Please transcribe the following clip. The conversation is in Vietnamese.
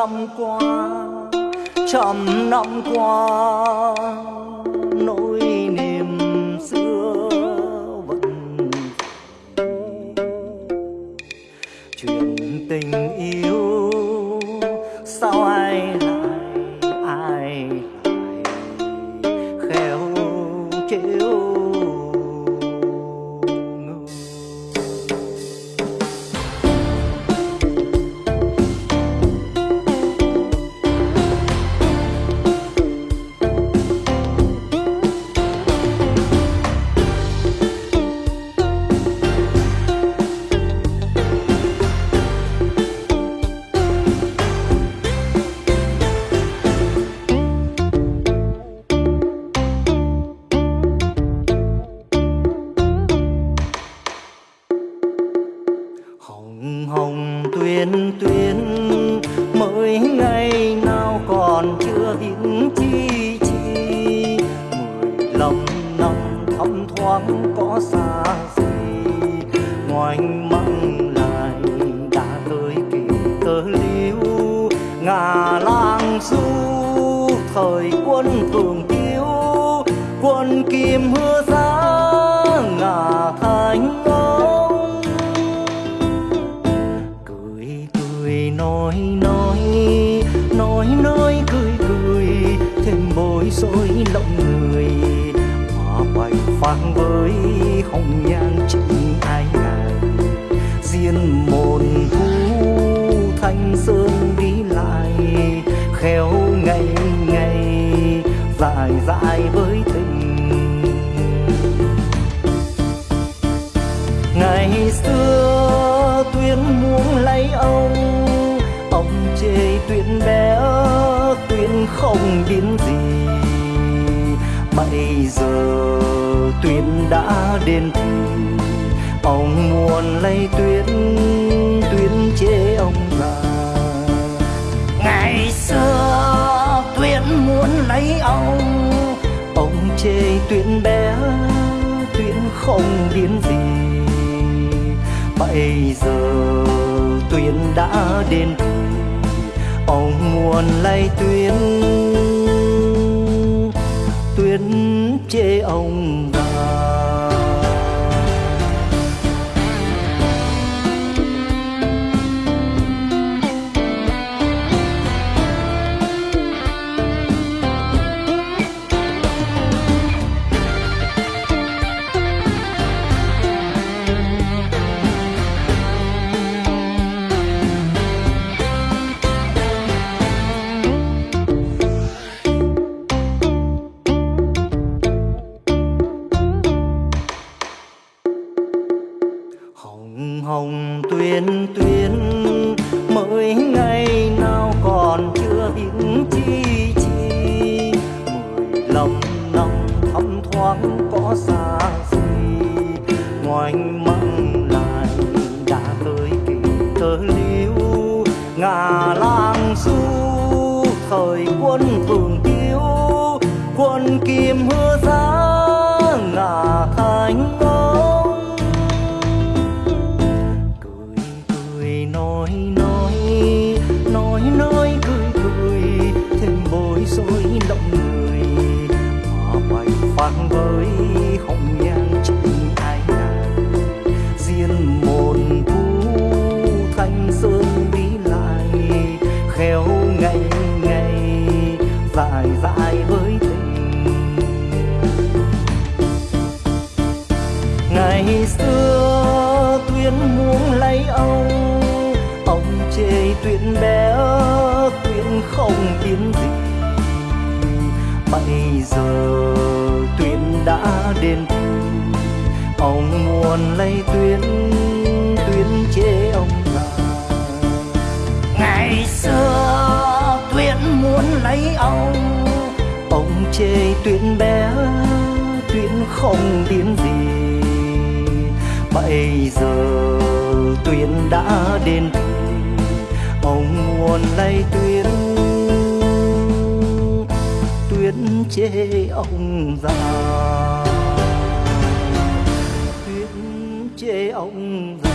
năm qua trăm năm qua nỗi niềm xưa vẫn chuyện tình yêu sao ai hồng hồng tuyên tuyên mới ngày nào còn chưa biết chi chi. Mười lăm năm thấm thoáng có xa gì ngoảnh măng lại đã tới kỳ tơ liễu ngả lang du, thời quân tử Khoang phang với hồng nhan chính ai ngàn. Diên mồn thu thanh sơn đi lại, khéo ngày ngày dài dài với tình. Ngày xưa tuyên muốn lấy ông ông chê tuyên bé tuyên không biến gì. Bây giờ tuyết đã đến thì ông muốn lấy tuyết tuyết chê ông già ngày xưa tuyết muốn lấy ông ông chê tuyết bé, tuyết không biến gì. Bây giờ tuyết đã đến thì ông muốn lấy tuyết tuyết chê ông già tuyên mới ngày nào còn chưa biết chi chi. Mười lăm năm thấm thoáng có xa gì ngoảnh măng lại đã tới kỳ tơ liu ngả lang du thời quân vương ngày xưa tuyến muốn lấy ông ông chê tuyến bé tuyến không biến gì. Bây giờ tuyến đã đến, ông muốn lấy tuyến tuyến chê ông già ngày xưa tuyến muốn lấy ông ông chê tuyến bé tuyến không biến gì bây giờ, tuyến đã đến. Thì ông muốn lấy tuyến tuyến chê ông già. Tuyến chê ông già.